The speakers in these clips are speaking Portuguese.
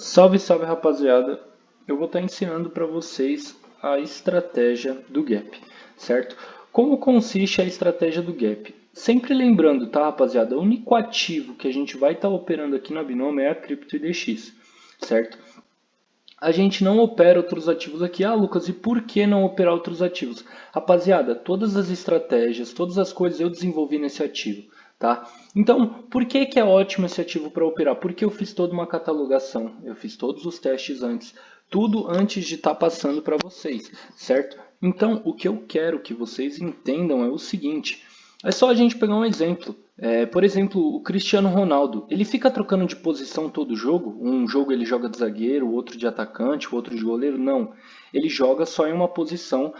Salve, salve rapaziada! Eu vou estar ensinando para vocês a estratégia do Gap, certo? Como consiste a estratégia do Gap? Sempre lembrando, tá rapaziada? O único ativo que a gente vai estar operando aqui na Binômio é a CryptoIDX, certo? A gente não opera outros ativos aqui. Ah, Lucas, e por que não operar outros ativos? Rapaziada, todas as estratégias, todas as coisas eu desenvolvi nesse ativo. Tá? Então, por que, que é ótimo esse ativo para operar? Porque eu fiz toda uma catalogação, eu fiz todos os testes antes, tudo antes de estar tá passando para vocês, certo? Então, o que eu quero que vocês entendam é o seguinte, é só a gente pegar um exemplo. É, por exemplo, o Cristiano Ronaldo, ele fica trocando de posição todo jogo? Um jogo ele joga de zagueiro, o outro de atacante, o outro de goleiro? Não, ele joga só em uma posição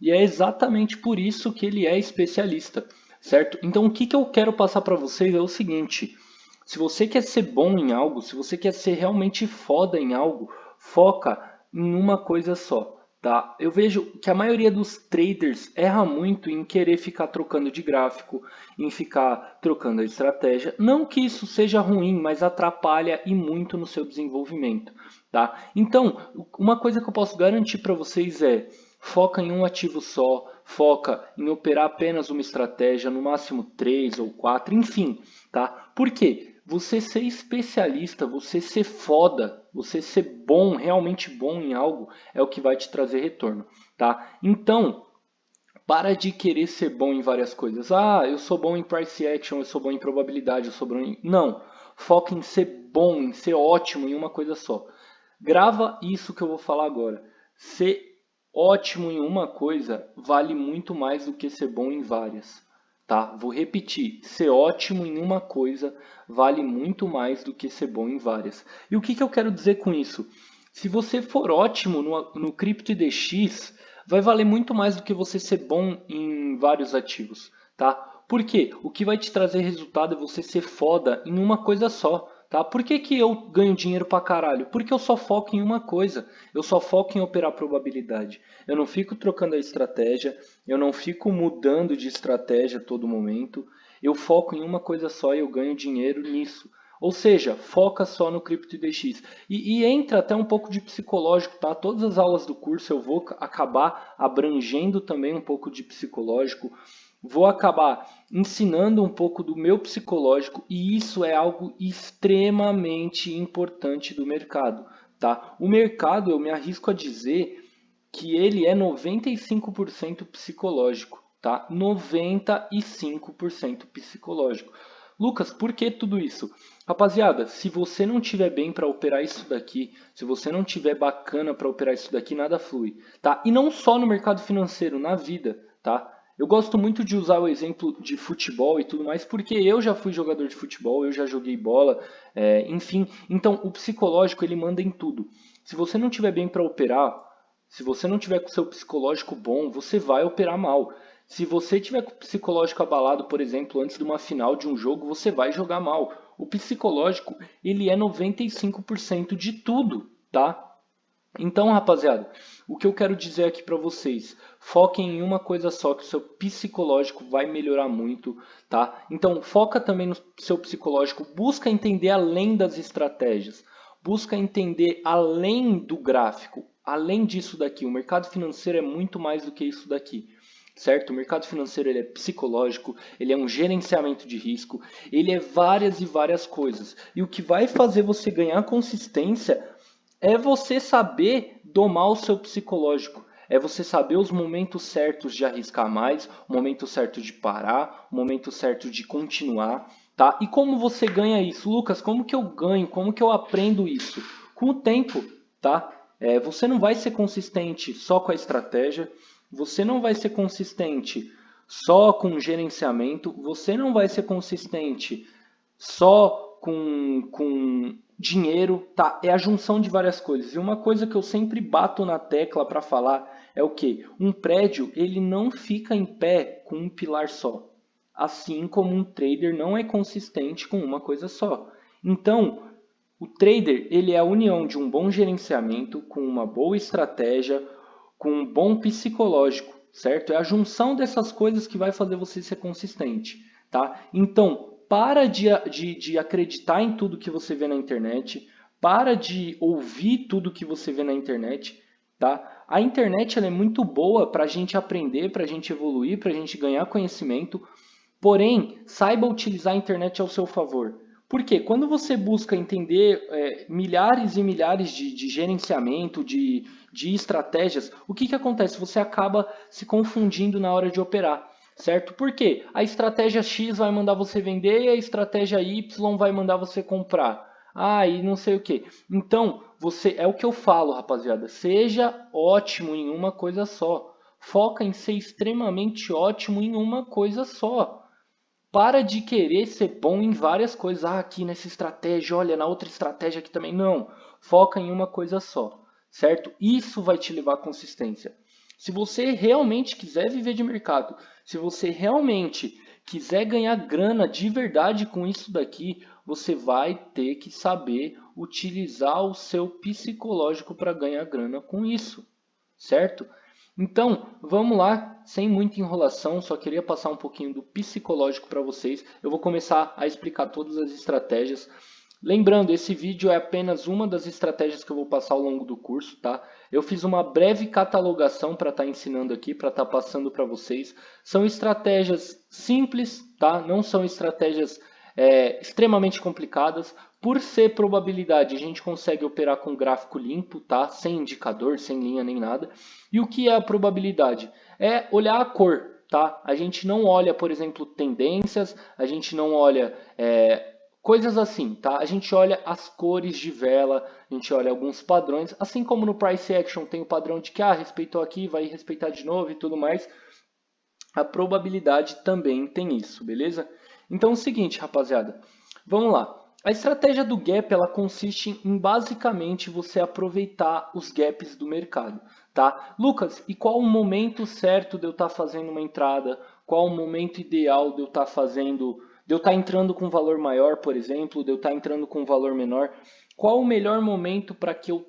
e é exatamente por isso que ele é especialista certo? Então o que, que eu quero passar para vocês é o seguinte, se você quer ser bom em algo, se você quer ser realmente foda em algo, foca em uma coisa só. Tá? Eu vejo que a maioria dos traders erra muito em querer ficar trocando de gráfico, em ficar trocando a estratégia. Não que isso seja ruim, mas atrapalha e muito no seu desenvolvimento. Tá? Então, uma coisa que eu posso garantir para vocês é foca em um ativo só, foca em operar apenas uma estratégia, no máximo três ou quatro, enfim, tá? Por quê? Você ser especialista, você ser foda, você ser bom, realmente bom em algo, é o que vai te trazer retorno, tá? Então, para de querer ser bom em várias coisas. Ah, eu sou bom em price action, eu sou bom em probabilidade, eu sou bom em... Não, foca em ser bom, em ser ótimo em uma coisa só. Grava isso que eu vou falar agora. Ser ótimo em uma coisa vale muito mais do que ser bom em várias. Tá? Vou repetir, ser ótimo em uma coisa vale muito mais do que ser bom em várias. E o que, que eu quero dizer com isso? Se você for ótimo no, no CryptoIDX, vai valer muito mais do que você ser bom em vários ativos. Tá? Por quê? O que vai te trazer resultado é você ser foda em uma coisa só. Tá? Por que, que eu ganho dinheiro pra caralho? Porque eu só foco em uma coisa. Eu só foco em operar probabilidade. Eu não fico trocando a estratégia. Eu não fico mudando de estratégia a todo momento. Eu foco em uma coisa só e eu ganho dinheiro nisso. Ou seja, foca só no CryptoDX. E, e entra até um pouco de psicológico, tá? Todas as aulas do curso eu vou acabar abrangendo também um pouco de psicológico vou acabar ensinando um pouco do meu psicológico e isso é algo extremamente importante do mercado. Tá? O mercado, eu me arrisco a dizer que ele é 95% psicológico. Tá? 95% psicológico. Lucas, por que tudo isso? Rapaziada, se você não tiver bem para operar isso daqui, se você não tiver bacana para operar isso daqui, nada flui, tá? E não só no mercado financeiro, na vida, tá? Eu gosto muito de usar o exemplo de futebol e tudo mais, porque eu já fui jogador de futebol, eu já joguei bola, é, enfim. Então, o psicológico ele manda em tudo. Se você não tiver bem para operar, se você não tiver com o seu psicológico bom, você vai operar mal. Se você tiver com o psicológico abalado, por exemplo, antes de uma final de um jogo, você vai jogar mal. O psicológico, ele é 95% de tudo, tá? Então, rapaziada, o que eu quero dizer aqui para vocês, foquem em uma coisa só que o seu psicológico vai melhorar muito, tá? Então, foca também no seu psicológico, busca entender além das estratégias, busca entender além do gráfico, além disso daqui. O mercado financeiro é muito mais do que isso daqui. Certo? O mercado financeiro ele é psicológico, ele é um gerenciamento de risco, ele é várias e várias coisas. E o que vai fazer você ganhar consistência é você saber domar o seu psicológico. É você saber os momentos certos de arriscar mais, o momento certo de parar, o momento certo de continuar, tá? E como você ganha isso? Lucas, como que eu ganho? Como que eu aprendo isso? Com o tempo, tá? É, você não vai ser consistente só com a estratégia, você não vai ser consistente só com gerenciamento, você não vai ser consistente só com, com dinheiro, tá? É a junção de várias coisas. E uma coisa que eu sempre bato na tecla para falar é o que? Um prédio ele não fica em pé com um pilar só. Assim como um trader não é consistente com uma coisa só. Então, o trader ele é a união de um bom gerenciamento com uma boa estratégia, com um bom psicológico, certo? É a junção dessas coisas que vai fazer você ser consistente, tá? Então, para de, de, de acreditar em tudo que você vê na internet, para de ouvir tudo que você vê na internet, tá? A internet ela é muito boa para a gente aprender, para a gente evoluir, para a gente ganhar conhecimento, porém, saiba utilizar a internet ao seu favor. Porque quando você busca entender é, milhares e milhares de, de gerenciamento, de, de estratégias, o que, que acontece? Você acaba se confundindo na hora de operar, certo? Porque a estratégia X vai mandar você vender e a estratégia Y vai mandar você comprar. Ah, e não sei o que. Então, você é o que eu falo, rapaziada. Seja ótimo em uma coisa só. Foca em ser extremamente ótimo em uma coisa só. Para de querer ser bom em várias coisas. Ah, aqui nessa estratégia, olha, na outra estratégia aqui também. Não. Foca em uma coisa só, certo? Isso vai te levar à consistência. Se você realmente quiser viver de mercado, se você realmente quiser ganhar grana de verdade com isso daqui, você vai ter que saber utilizar o seu psicológico para ganhar grana com isso, certo? Então, vamos lá, sem muita enrolação, só queria passar um pouquinho do psicológico para vocês. Eu vou começar a explicar todas as estratégias. Lembrando, esse vídeo é apenas uma das estratégias que eu vou passar ao longo do curso, tá? Eu fiz uma breve catalogação para estar tá ensinando aqui, para estar tá passando para vocês. São estratégias simples, tá? Não são estratégias é, extremamente complicadas. Por ser probabilidade, a gente consegue operar com gráfico limpo, tá? Sem indicador, sem linha nem nada. E o que é a probabilidade? É olhar a cor, tá? A gente não olha, por exemplo, tendências, a gente não olha é, coisas assim, tá? A gente olha as cores de vela, a gente olha alguns padrões, assim como no Price Action tem o padrão de que, ah, respeitou aqui, vai respeitar de novo e tudo mais. A probabilidade também tem isso, beleza? Então é o seguinte, rapaziada, vamos lá. A estratégia do gap ela consiste em basicamente você aproveitar os gaps do mercado, tá? Lucas, e qual o momento certo de eu estar tá fazendo uma entrada? Qual o momento ideal de eu estar tá fazendo, de eu estar tá entrando com valor maior, por exemplo, de eu estar entrando com valor menor? Qual o melhor momento para que eu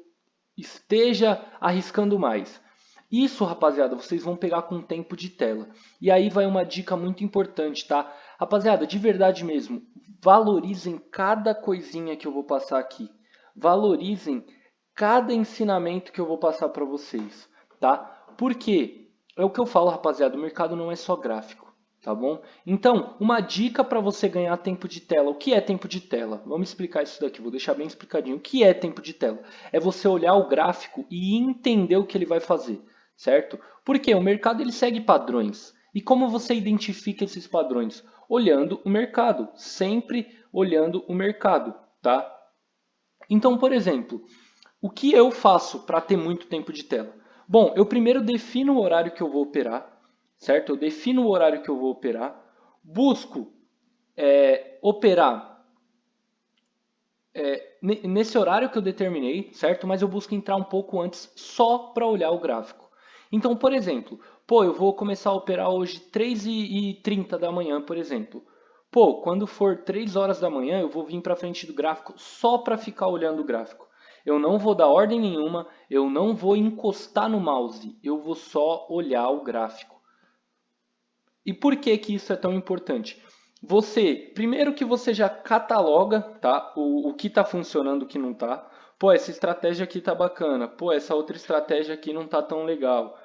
esteja arriscando mais? Isso, rapaziada, vocês vão pegar com tempo de tela. E aí vai uma dica muito importante, tá? Rapaziada, de verdade mesmo, valorizem cada coisinha que eu vou passar aqui. Valorizem cada ensinamento que eu vou passar para vocês, tá? Porque é o que eu falo, rapaziada, o mercado não é só gráfico, tá bom? Então, uma dica para você ganhar tempo de tela. O que é tempo de tela? Vamos explicar isso daqui, vou deixar bem explicadinho. O que é tempo de tela? É você olhar o gráfico e entender o que ele vai fazer, certo? Porque o mercado ele segue padrões. E como você identifica esses padrões? olhando o mercado, sempre olhando o mercado, tá? Então, por exemplo, o que eu faço para ter muito tempo de tela? Bom, eu primeiro defino o horário que eu vou operar, certo? Eu defino o horário que eu vou operar, busco é, operar é, nesse horário que eu determinei, certo? Mas eu busco entrar um pouco antes só para olhar o gráfico. Então, por exemplo, pô, eu vou começar a operar hoje 3h30 da manhã, por exemplo. Pô, quando for 3 horas da manhã, eu vou vir para frente do gráfico só para ficar olhando o gráfico. Eu não vou dar ordem nenhuma, eu não vou encostar no mouse, eu vou só olhar o gráfico. E por que, que isso é tão importante? Você, primeiro que você já cataloga tá, o, o que está funcionando e o que não está. Pô, essa estratégia aqui tá bacana. Pô, essa outra estratégia aqui não tá tão legal.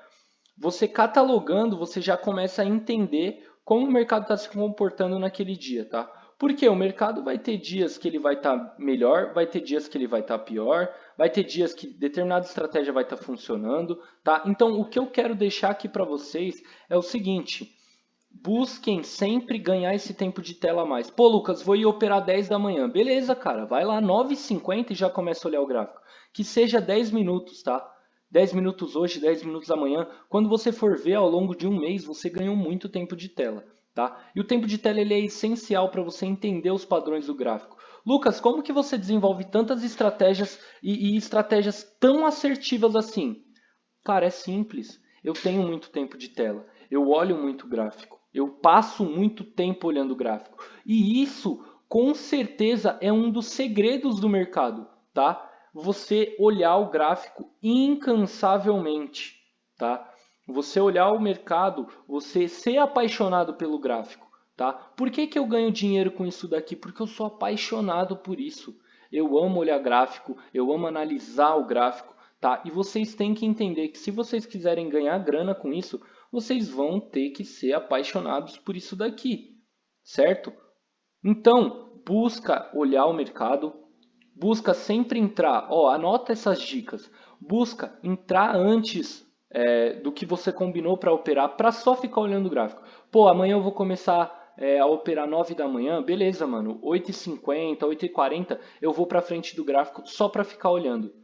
Você catalogando, você já começa a entender como o mercado está se comportando naquele dia, tá? Porque o mercado vai ter dias que ele vai estar tá melhor, vai ter dias que ele vai estar tá pior, vai ter dias que determinada estratégia vai estar tá funcionando, tá? Então, o que eu quero deixar aqui para vocês é o seguinte, busquem sempre ganhar esse tempo de tela a mais. Pô, Lucas, vou ir operar 10 da manhã. Beleza, cara, vai lá 9h50 e já começa a olhar o gráfico. Que seja 10 minutos, tá? 10 minutos hoje, 10 minutos amanhã. Quando você for ver ao longo de um mês, você ganhou muito tempo de tela. Tá? E o tempo de tela ele é essencial para você entender os padrões do gráfico. Lucas, como que você desenvolve tantas estratégias e, e estratégias tão assertivas assim? Cara, é simples. Eu tenho muito tempo de tela. Eu olho muito gráfico. Eu passo muito tempo olhando o gráfico. E isso, com certeza, é um dos segredos do mercado, tá? Você olhar o gráfico incansavelmente, tá? Você olhar o mercado, você ser apaixonado pelo gráfico, tá? Por que, que eu ganho dinheiro com isso daqui? Porque eu sou apaixonado por isso. eu amo olhar gráfico, eu amo analisar o gráfico, tá? E vocês têm que entender que se vocês quiserem ganhar grana com isso, vocês vão ter que ser apaixonados por isso daqui, certo? Então, busca olhar o mercado, busca sempre entrar, ó, anota essas dicas, busca entrar antes é, do que você combinou para operar, para só ficar olhando o gráfico. Pô, amanhã eu vou começar é, a operar 9 da manhã, beleza, mano, 8h50, 8h40, eu vou para frente do gráfico só para ficar olhando,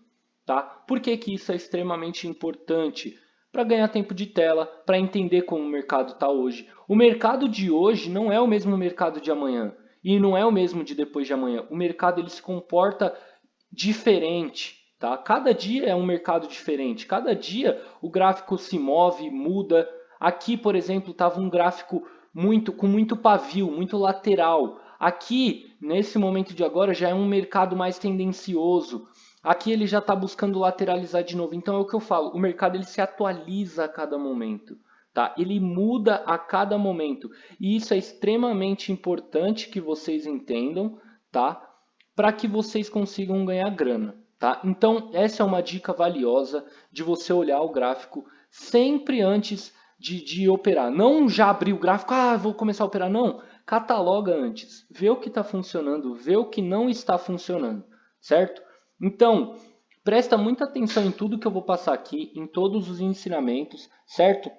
tá? Por que, que isso é extremamente importante? Para ganhar tempo de tela, para entender como o mercado está hoje. O mercado de hoje não é o mesmo mercado de amanhã e não é o mesmo de depois de amanhã. O mercado ele se comporta diferente. Tá? Cada dia é um mercado diferente. Cada dia o gráfico se move, muda. Aqui, por exemplo, estava um gráfico muito com muito pavio, muito lateral. Aqui, nesse momento de agora, já é um mercado mais tendencioso. Aqui ele já está buscando lateralizar de novo. Então é o que eu falo, o mercado ele se atualiza a cada momento. Tá? Ele muda a cada momento. E isso é extremamente importante que vocês entendam, tá? Para que vocês consigam ganhar grana. Tá? Então, essa é uma dica valiosa de você olhar o gráfico sempre antes de, de operar. Não já abrir o gráfico, ah, vou começar a operar. Não, cataloga antes. Vê o que está funcionando, vê o que não está funcionando, certo? Então, presta muita atenção em tudo que eu vou passar aqui, em todos os ensinamentos, certo?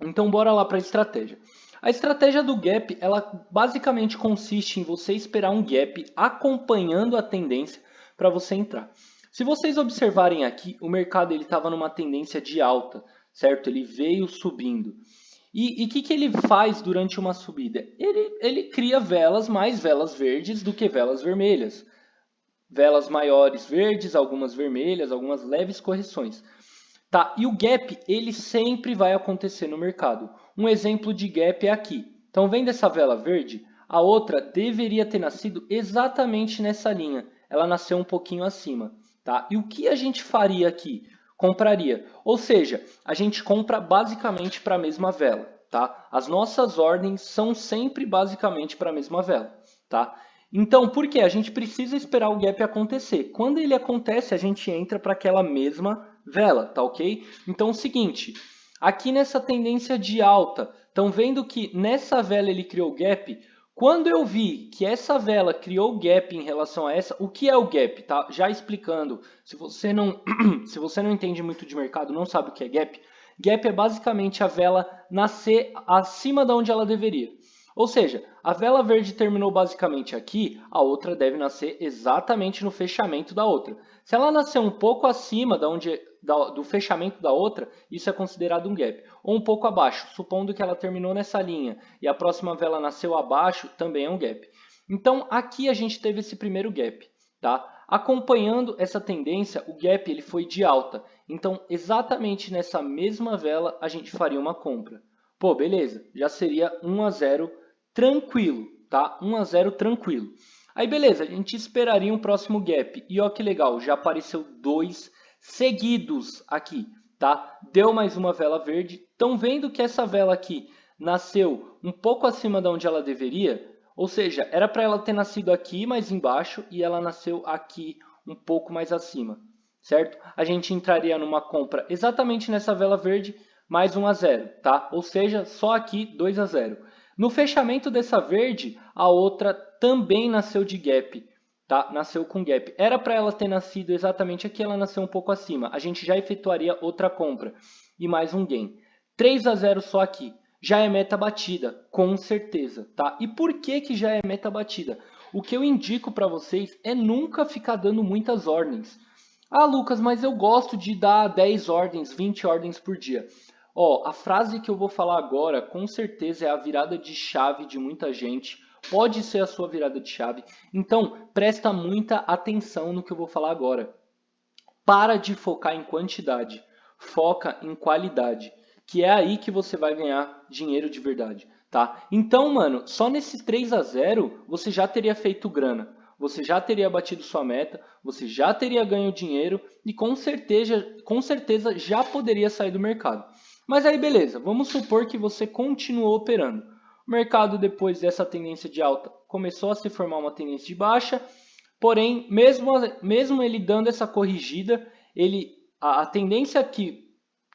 Então bora lá para a estratégia. A estratégia do gap, ela basicamente consiste em você esperar um gap acompanhando a tendência para você entrar. Se vocês observarem aqui, o mercado ele estava numa tendência de alta, certo? Ele veio subindo. E o que, que ele faz durante uma subida? Ele, ele cria velas, mais velas verdes do que velas vermelhas. Velas maiores verdes, algumas vermelhas, algumas leves correções. Tá? E o gap, ele sempre vai acontecer no mercado. Um exemplo de gap é aqui. Então, vendo essa vela verde? A outra deveria ter nascido exatamente nessa linha. Ela nasceu um pouquinho acima. Tá? E o que a gente faria aqui? Compraria. Ou seja, a gente compra basicamente para a mesma vela. Tá? As nossas ordens são sempre basicamente para a mesma vela. Tá? Então, por que? A gente precisa esperar o gap acontecer. Quando ele acontece, a gente entra para aquela mesma vela, tá ok? Então é o seguinte, aqui nessa tendência de alta, estão vendo que nessa vela ele criou gap? Quando eu vi que essa vela criou gap em relação a essa, o que é o gap? Tá? Já explicando, se você, não, se você não entende muito de mercado, não sabe o que é gap, gap é basicamente a vela nascer acima da onde ela deveria. Ou seja, a vela verde terminou basicamente aqui, a outra deve nascer exatamente no fechamento da outra. Se ela nascer um pouco acima da onde, da, do fechamento da outra, isso é considerado um gap. Ou um pouco abaixo, supondo que ela terminou nessa linha e a próxima vela nasceu abaixo, também é um gap. Então, aqui a gente teve esse primeiro gap. Tá? Acompanhando essa tendência, o gap ele foi de alta. Então, exatamente nessa mesma vela, a gente faria uma compra. Pô, beleza, já seria 1 a 0 tranquilo, tá? 1 a 0 tranquilo. Aí beleza, a gente esperaria um próximo gap. E ó que legal, já apareceu dois seguidos aqui, tá? Deu mais uma vela verde. Estão vendo que essa vela aqui nasceu um pouco acima de onde ela deveria? Ou seja, era para ela ter nascido aqui mais embaixo e ela nasceu aqui um pouco mais acima, certo? A gente entraria numa compra exatamente nessa vela verde, mais 1 a 0, tá? Ou seja, só aqui 2 a 0. No fechamento dessa verde, a outra também nasceu de gap, tá? Nasceu com gap. Era para ela ter nascido exatamente aqui, ela nasceu um pouco acima. A gente já efetuaria outra compra e mais um gain. 3 a 0 só aqui. Já é meta batida, com certeza, tá? E por que que já é meta batida? O que eu indico para vocês é nunca ficar dando muitas ordens. Ah, Lucas, mas eu gosto de dar 10 ordens, 20 ordens por dia. Ó, a frase que eu vou falar agora, com certeza é a virada de chave de muita gente. Pode ser a sua virada de chave. Então, presta muita atenção no que eu vou falar agora. Para de focar em quantidade. Foca em qualidade. Que é aí que você vai ganhar dinheiro de verdade. Tá? Então, mano, só nesse 3 a 0 você já teria feito grana. Você já teria batido sua meta, você já teria ganho dinheiro e com certeza, com certeza já poderia sair do mercado. Mas aí beleza, vamos supor que você continuou operando. O mercado, depois dessa tendência de alta, começou a se formar uma tendência de baixa, porém, mesmo, mesmo ele dando essa corrigida, ele, a, a tendência que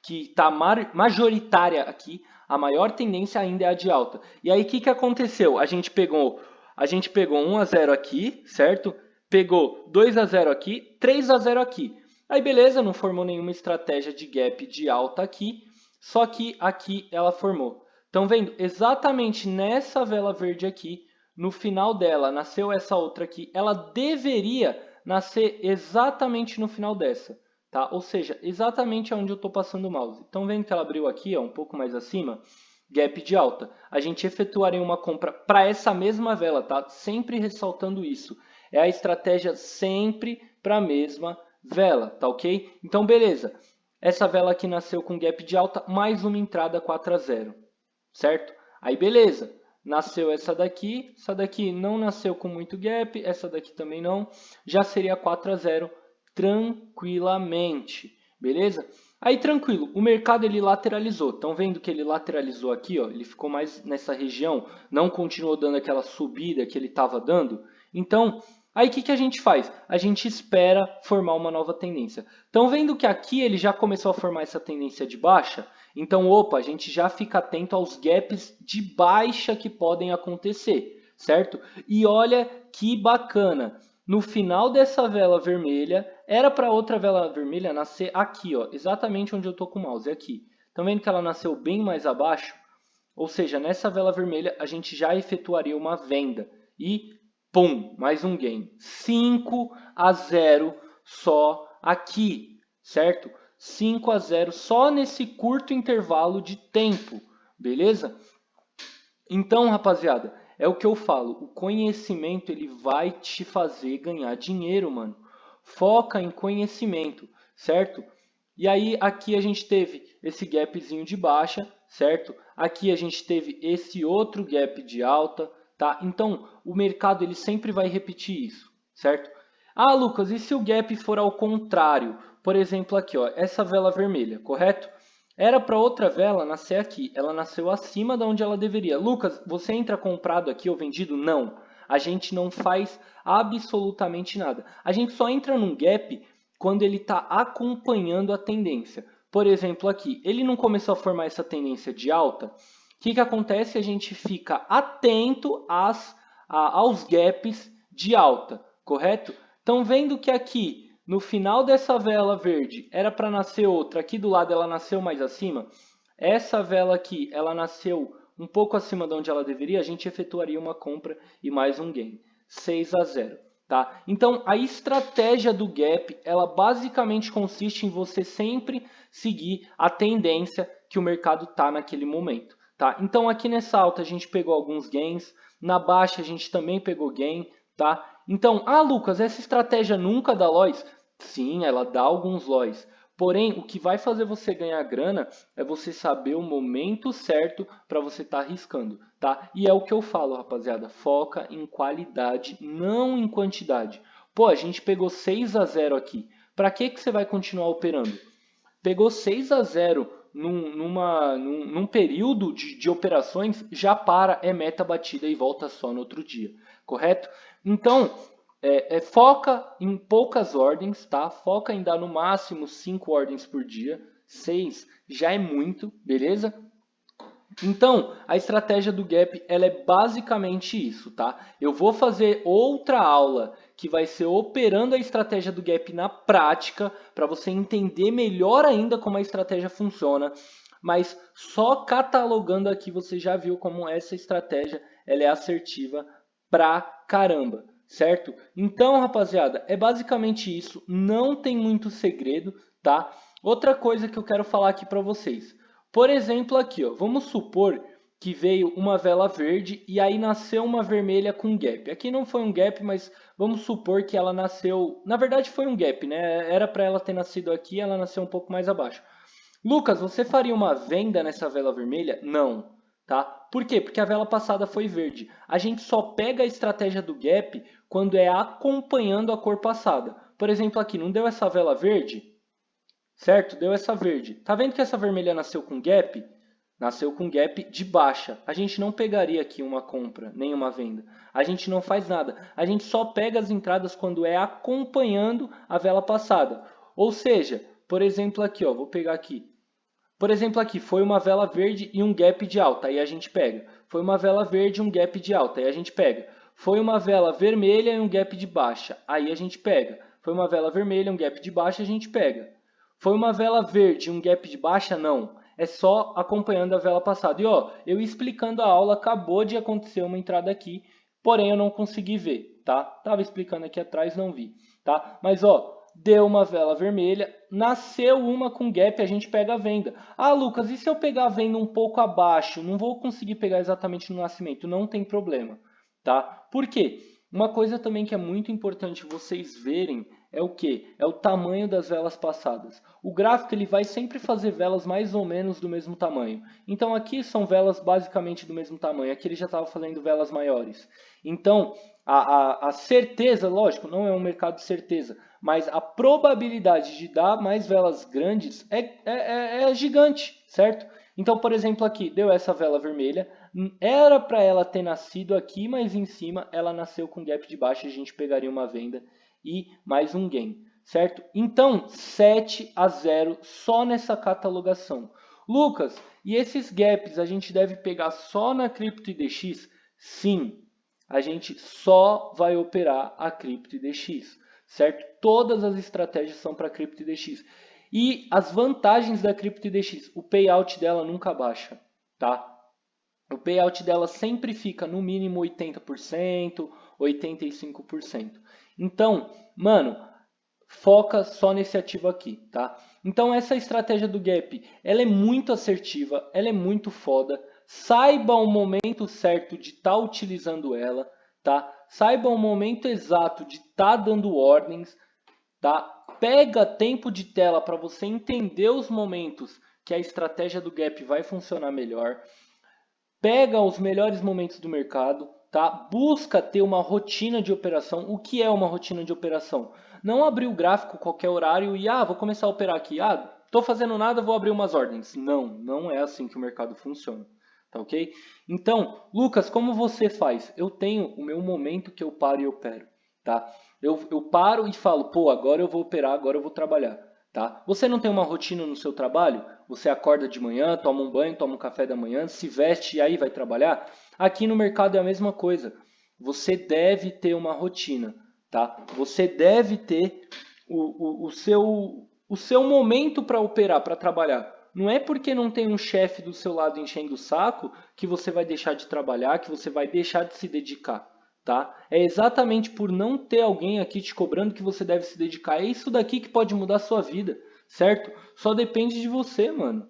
está majoritária aqui, a maior tendência ainda é a de alta. E aí, o que, que aconteceu? A gente pegou, a gente pegou 1 a 0 aqui, certo? Pegou 2 a 0 aqui, 3 a 0 aqui. Aí, beleza, não formou nenhuma estratégia de gap de alta aqui, só que aqui ela formou. Estão vendo? Exatamente nessa vela verde aqui, no final dela, nasceu essa outra aqui. Ela deveria nascer exatamente no final dessa. Tá? Ou seja, exatamente onde eu estou passando o mouse. Estão vendo que ela abriu aqui, ó, um pouco mais acima? Gap de alta. A gente efetuaria uma compra para essa mesma vela, tá? Sempre ressaltando isso. É a estratégia sempre para a mesma vela, tá ok? Então, beleza. Essa vela aqui nasceu com gap de alta, mais uma entrada 4 a 0 certo? Aí beleza, nasceu essa daqui, essa daqui não nasceu com muito gap, essa daqui também não, já seria 4 a 0 tranquilamente, beleza? Aí tranquilo, o mercado ele lateralizou, estão vendo que ele lateralizou aqui, ó, ele ficou mais nessa região, não continuou dando aquela subida que ele estava dando, então Aí o que, que a gente faz? A gente espera formar uma nova tendência. Estão vendo que aqui ele já começou a formar essa tendência de baixa? Então, opa, a gente já fica atento aos gaps de baixa que podem acontecer, certo? E olha que bacana. No final dessa vela vermelha, era para outra vela vermelha nascer aqui, ó, exatamente onde eu estou com o mouse, aqui. Estão vendo que ela nasceu bem mais abaixo? Ou seja, nessa vela vermelha a gente já efetuaria uma venda. E, pum, mais um gain. 5 a 0 só aqui, certo? 5 a 0 só nesse curto intervalo de tempo, beleza? Então, rapaziada, é o que eu falo, o conhecimento ele vai te fazer ganhar dinheiro, mano. Foca em conhecimento, certo? E aí aqui a gente teve esse gapzinho de baixa, certo? Aqui a gente teve esse outro gap de alta, tá? Então, o mercado ele sempre vai repetir isso, certo? Ah, Lucas, e se o gap for ao contrário? Por exemplo, aqui, ó, essa vela vermelha, correto? Era para outra vela nascer aqui, ela nasceu acima de onde ela deveria. Lucas, você entra comprado aqui ou vendido? Não. A gente não faz absolutamente nada. A gente só entra num gap quando ele está acompanhando a tendência. Por exemplo, aqui, ele não começou a formar essa tendência de alta. O que, que acontece? A gente fica atento às, a, aos gaps de alta, correto? Então, vendo que aqui no final dessa vela verde era para nascer outra, aqui do lado ela nasceu mais acima, essa vela aqui ela nasceu um pouco acima de onde ela deveria, a gente efetuaria uma compra e mais um gain, 6 a 0. Tá? Então, a estratégia do gap, ela basicamente consiste em você sempre seguir a tendência que o mercado está naquele momento. Tá? Então, aqui nessa alta a gente pegou alguns gains, na baixa a gente também pegou gain. Tá? Então, ah Lucas, essa estratégia nunca dá loss? Sim, ela dá alguns LOIs. Porém, o que vai fazer você ganhar grana é você saber o momento certo para você estar tá arriscando, tá? E é o que eu falo, rapaziada, foca em qualidade, não em quantidade. Pô, a gente pegou 6 a 0 aqui. Para que, que você vai continuar operando? Pegou 6 a 0 num, numa, num, num período de, de operações, já para, é meta batida e volta só no outro dia, correto? Então, é, é, foca em poucas ordens, tá? Foca em dar no máximo 5 ordens por dia. 6 já é muito, beleza? Então, a estratégia do Gap ela é basicamente isso, tá? Eu vou fazer outra aula que vai ser operando a estratégia do Gap na prática, para você entender melhor ainda como a estratégia funciona. Mas só catalogando aqui você já viu como essa estratégia ela é assertiva pra caramba certo? Então, rapaziada, é basicamente isso. Não tem muito segredo, tá? Outra coisa que eu quero falar aqui para vocês. Por exemplo, aqui, ó, vamos supor que veio uma vela verde e aí nasceu uma vermelha com gap. Aqui não foi um gap, mas vamos supor que ela nasceu... Na verdade foi um gap, né? Era para ela ter nascido aqui, ela nasceu um pouco mais abaixo. Lucas, você faria uma venda nessa vela vermelha? Não. Tá? Por quê? Porque a vela passada foi verde. A gente só pega a estratégia do gap quando é acompanhando a cor passada. Por exemplo, aqui, não deu essa vela verde? Certo? Deu essa verde. Tá vendo que essa vermelha nasceu com gap? Nasceu com gap de baixa. A gente não pegaria aqui uma compra, nem uma venda. A gente não faz nada. A gente só pega as entradas quando é acompanhando a vela passada. Ou seja, por exemplo aqui, ó, vou pegar aqui. Por exemplo aqui, foi uma vela verde e um gap de alta, aí a gente pega. Foi uma vela verde e um gap de alta, aí a gente pega. Foi uma vela vermelha e um gap de baixa, aí a gente pega. Foi uma vela vermelha e um gap de baixa, a gente pega. Foi uma vela verde e um gap de baixa? Não. É só acompanhando a vela passada. E ó, eu explicando a aula, acabou de acontecer uma entrada aqui, porém eu não consegui ver, tá? Tava explicando aqui atrás, não vi, tá? Mas ó, deu uma vela vermelha, nasceu uma com gap, a gente pega a venda. Ah, Lucas, e se eu pegar a venda um pouco abaixo? Não vou conseguir pegar exatamente no nascimento, não tem problema, tá? Por quê? Uma coisa também que é muito importante vocês verem é o que? É o tamanho das velas passadas. O gráfico ele vai sempre fazer velas mais ou menos do mesmo tamanho. Então aqui são velas basicamente do mesmo tamanho. Aqui ele já estava fazendo velas maiores. Então a, a, a, certeza, lógico, não é um mercado de certeza, mas a probabilidade de dar mais velas grandes é, é, é, é gigante, certo? Então, por exemplo, aqui deu essa vela vermelha, era para ela ter nascido aqui, mas em cima ela nasceu com gap de baixo, a gente pegaria uma venda e mais um gain, certo? Então, 7 a 0 só nessa catalogação. Lucas, e esses gaps a gente deve pegar só na CryptoIDX? Sim, a gente só vai operar a CryptoIDX, certo? Todas as estratégias são para CryptoIDX. E as vantagens da CryptoIDX, o payout dela nunca baixa, tá? O payout dela sempre fica no mínimo 80%, 85%. Então, mano, foca só nesse ativo aqui, tá? Então essa estratégia do gap, ela é muito assertiva, ela é muito foda. Saiba o momento certo de estar tá utilizando ela, tá? Saiba o momento exato de estar tá dando ordens, tá? Pega tempo de tela para você entender os momentos que a estratégia do gap vai funcionar melhor pega os melhores momentos do mercado, tá? busca ter uma rotina de operação. O que é uma rotina de operação? Não abrir o gráfico qualquer horário e, ah, vou começar a operar aqui. Ah, estou fazendo nada, vou abrir umas ordens. Não, não é assim que o mercado funciona. Tá ok? Então, Lucas, como você faz? Eu tenho o meu momento que eu paro e opero. Tá? Eu, eu paro e falo, pô, agora eu vou operar, agora eu vou trabalhar. Tá? Você não tem uma rotina no seu trabalho? Você acorda de manhã, toma um banho, toma um café da manhã, se veste e aí vai trabalhar? Aqui no mercado é a mesma coisa. Você deve ter uma rotina. Tá? Você deve ter o, o, o seu, o seu momento para operar, para trabalhar. Não é porque não tem um chefe do seu lado enchendo o saco que você vai deixar de trabalhar, que você vai deixar de se dedicar. Tá? É exatamente por não ter alguém aqui te cobrando que você deve se dedicar. É isso daqui que pode mudar a sua vida, certo? Só depende de você, mano.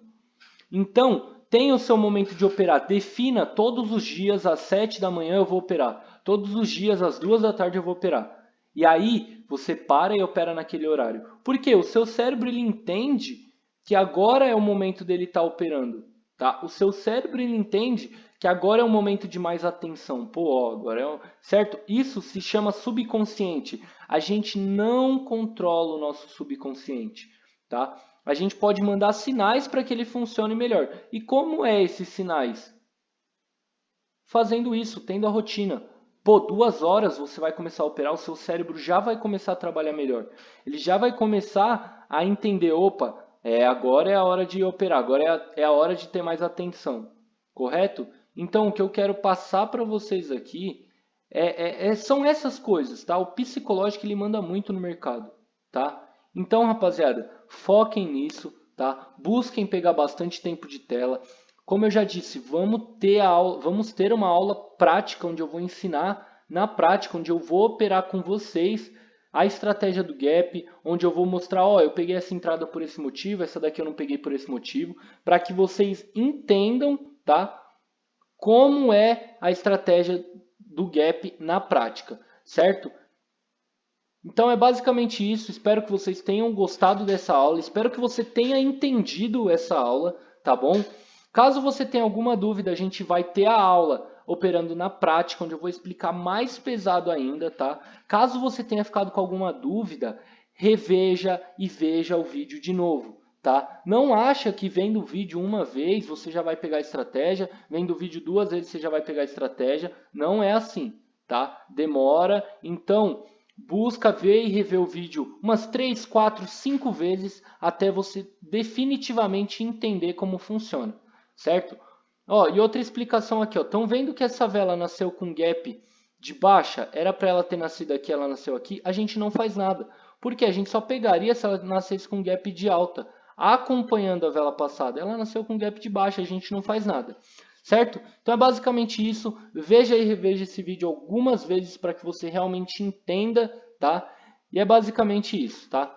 Então, tenha o seu momento de operar. Defina todos os dias às 7 da manhã eu vou operar. Todos os dias às 2 da tarde eu vou operar. E aí, você para e opera naquele horário. Porque o seu cérebro ele entende que agora é o momento dele estar tá operando. Tá? O seu cérebro ele entende que agora é um momento de mais atenção. Pô, agora é um... certo? Isso se chama subconsciente. A gente não controla o nosso subconsciente, tá? A gente pode mandar sinais para que ele funcione melhor. E como é esses sinais? Fazendo isso, tendo a rotina. Pô, duas horas você vai começar a operar, o seu cérebro já vai começar a trabalhar melhor. Ele já vai começar a entender, opa, é, agora é a hora de operar, agora é a, é a hora de ter mais atenção. Correto? Então, o que eu quero passar para vocês aqui é, é, é, são essas coisas, tá? O psicológico ele manda muito no mercado, tá? Então, rapaziada, foquem nisso, tá? Busquem pegar bastante tempo de tela. Como eu já disse, vamos ter, aula, vamos ter uma aula prática onde eu vou ensinar na prática, onde eu vou operar com vocês a estratégia do gap, onde eu vou mostrar, ó, eu peguei essa entrada por esse motivo, essa daqui eu não peguei por esse motivo, para que vocês entendam, tá? Como é a estratégia do gap na prática, certo? Então é basicamente isso, espero que vocês tenham gostado dessa aula, espero que você tenha entendido essa aula, tá bom? Caso você tenha alguma dúvida, a gente vai ter a aula operando na prática, onde eu vou explicar mais pesado ainda, tá? Caso você tenha ficado com alguma dúvida, reveja e veja o vídeo de novo, tá? Não acha que vendo o vídeo uma vez você já vai pegar a estratégia, vendo o vídeo duas vezes você já vai pegar a estratégia. Não é assim, tá? Demora. Então, busca ver e rever o vídeo umas 3, 4, 5 vezes até você definitivamente entender como funciona, certo? Ó, e outra explicação aqui, ó. Estão vendo que essa vela nasceu com gap de baixa? Era para ela ter nascido aqui, ela nasceu aqui. A gente não faz nada. Porque a gente só pegaria se ela nascesse com gap de alta, acompanhando a vela passada. Ela nasceu com gap de baixa, a gente não faz nada. Certo? Então é basicamente isso. Veja e reveja esse vídeo algumas vezes para que você realmente entenda, tá? E é basicamente isso, tá?